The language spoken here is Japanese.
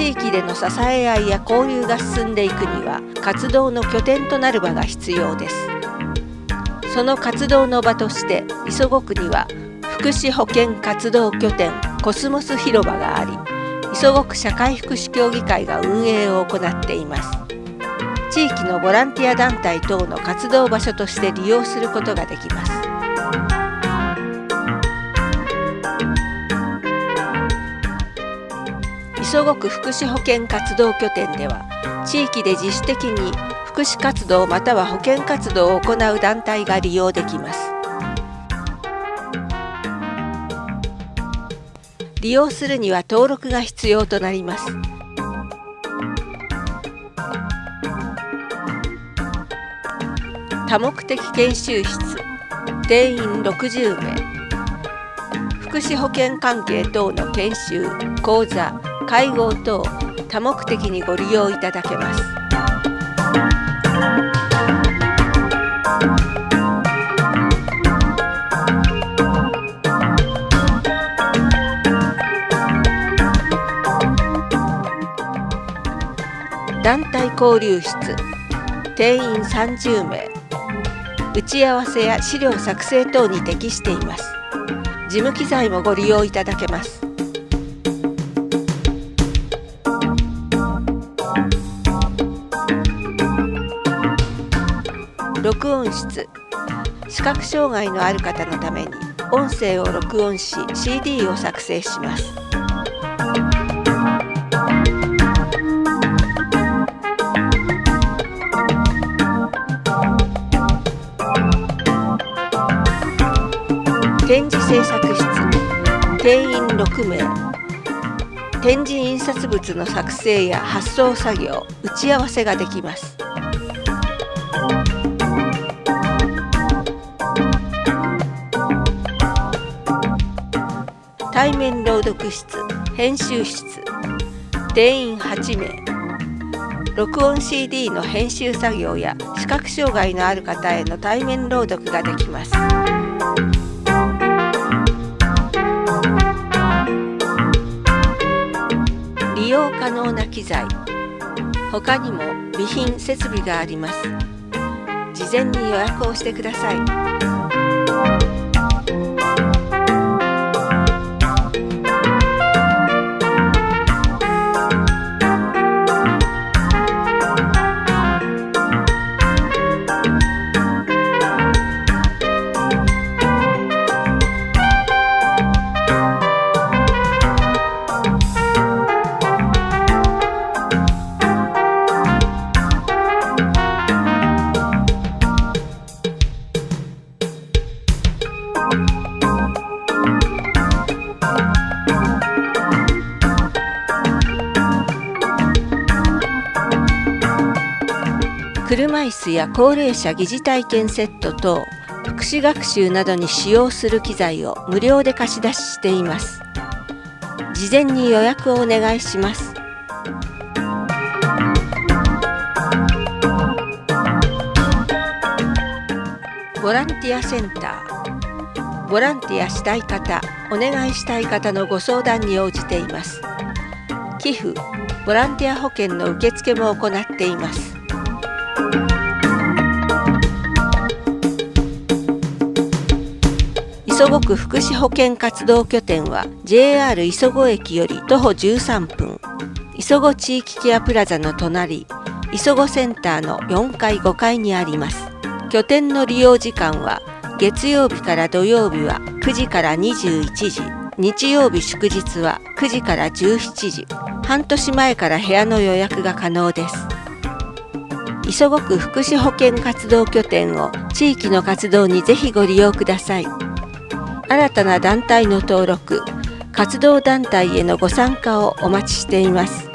地域での支え合いや交流が進んでいくには活動の拠点となる場が必要です。その活動の場として磯子区には福祉保健活動拠点コスモス広場があり磯子区社会福祉協議会が運営を行っています。地域のボランティア団体等の活動場所として利用することができます。磯子区福祉保健活動拠点では地域で自主的に福祉活動または保健活動を行う団体が利用できます。利用するには登録が必要となります。多目的研修室定員60名。福祉保健関係等の研修講座会合等多目的にご利用いただけます。団体交流室定員30名打ち合わせや資料作成等に適しています。事務機材もご利用いただけます。録音室。視覚障害のある方のために音声を録音し CD を作成します。展示制作室。定員6名。展示印刷物の作成や発送作業打ち合わせができます。対面朗読室編集室定員8名。録音 CD の編集作業や視覚障害のある方への対面朗読ができます。利用可能な機材。他にも備品設備があります。事前に予約をしてください。車椅子や高齢者疑似体験セット等福祉学習などに使用する機材を無料で貸し出ししています。事前に予約をお願いします。ボランティアセンター。ボランティアしたい方お願いしたい方のご相談に応じています。寄付ボランティア保険の受付も行っています。磯子区福祉保健活動拠点は JR 磯子駅より徒歩13分磯子地域ケアプラザの隣磯子センターの4階5階にあります。拠点の利用時間は月曜日から土曜日は9時から21時日曜日祝日は9時から17時半年前から部屋の予約が可能です。磯子区福祉保健活動拠点を地域の活動にぜひご利用ください。新たな団体の登録活動団体へのご参加をお待ちしています。